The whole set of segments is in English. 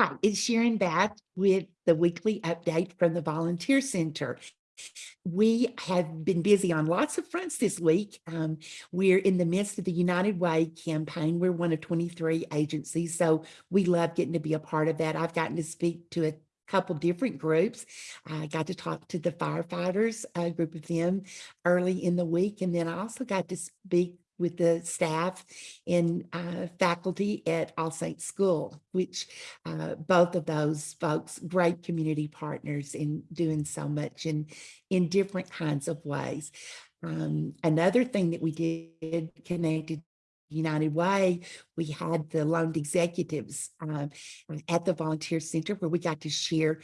Hi, it's Sharon Bath with the weekly update from the Volunteer Center. We have been busy on lots of fronts this week. Um, we're in the midst of the United Way campaign. We're one of 23 agencies, so we love getting to be a part of that. I've gotten to speak to a couple different groups. I got to talk to the firefighters, a group of them early in the week, and then I also got to speak with the staff and uh, faculty at All Saints School, which uh, both of those folks, great community partners in doing so much in, in different kinds of ways. Um, another thing that we did connected United Way, we had the loaned executives um, at the volunteer center where we got to share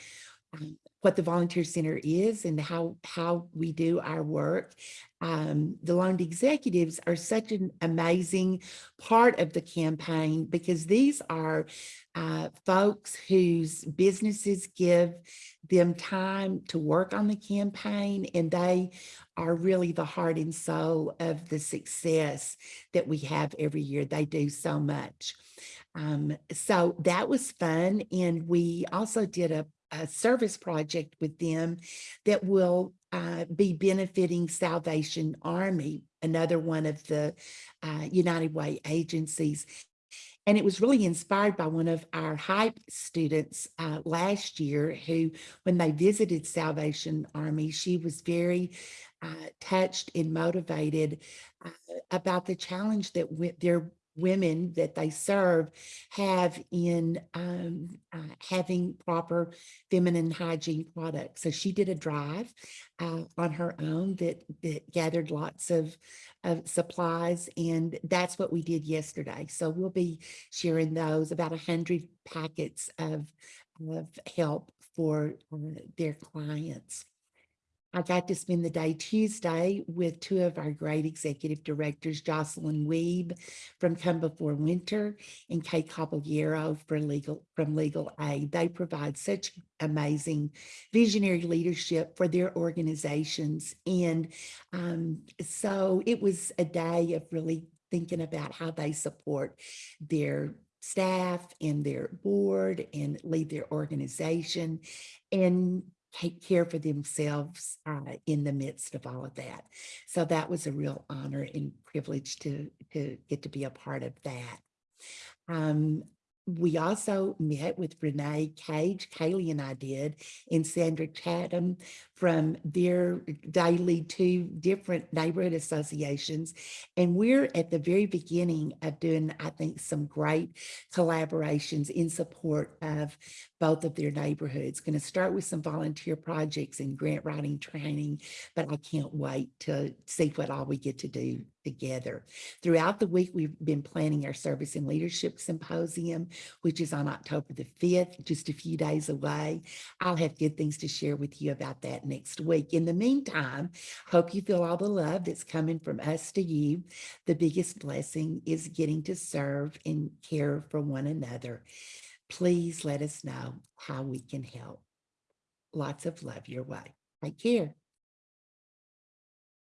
um, what the volunteer center is and how how we do our work. Um, the loaned executives are such an amazing part of the campaign because these are uh, folks whose businesses give them time to work on the campaign and they are really the heart and soul of the success that we have every year. They do so much. Um, so that was fun. And we also did a a service project with them that will uh, be benefiting Salvation Army, another one of the uh, United Way agencies. And it was really inspired by one of our HYPE students uh, last year who, when they visited Salvation Army, she was very uh, touched and motivated uh, about the challenge that their women that they serve have in um, uh, having proper feminine hygiene products. So she did a drive uh, on her own that, that gathered lots of, of supplies and that's what we did yesterday. So we'll be sharing those about a hundred packets of, of help for uh, their clients. I got to spend the day Tuesday with two of our great executive directors, Jocelyn Weeb from Come Before Winter and Kay Caballero for legal, from Legal Aid. They provide such amazing visionary leadership for their organizations. And um, so it was a day of really thinking about how they support their staff and their board and lead their organization and take care for themselves uh, in the midst of all of that. So that was a real honor and privilege to, to get to be a part of that. Um, we also met with Renee Cage, Kaylee and I did, and Sandra Chatham from their daily two different neighborhood associations. And we're at the very beginning of doing, I think, some great collaborations in support of both of their neighborhoods. Going to start with some volunteer projects and grant writing training, but I can't wait to see what all we get to do together. Throughout the week, we've been planning our Service and Leadership Symposium, which is on October the 5th, just a few days away. I'll have good things to share with you about that next week. In the meantime, hope you feel all the love that's coming from us to you. The biggest blessing is getting to serve and care for one another please let us know how we can help. Lots of love your way. Take care.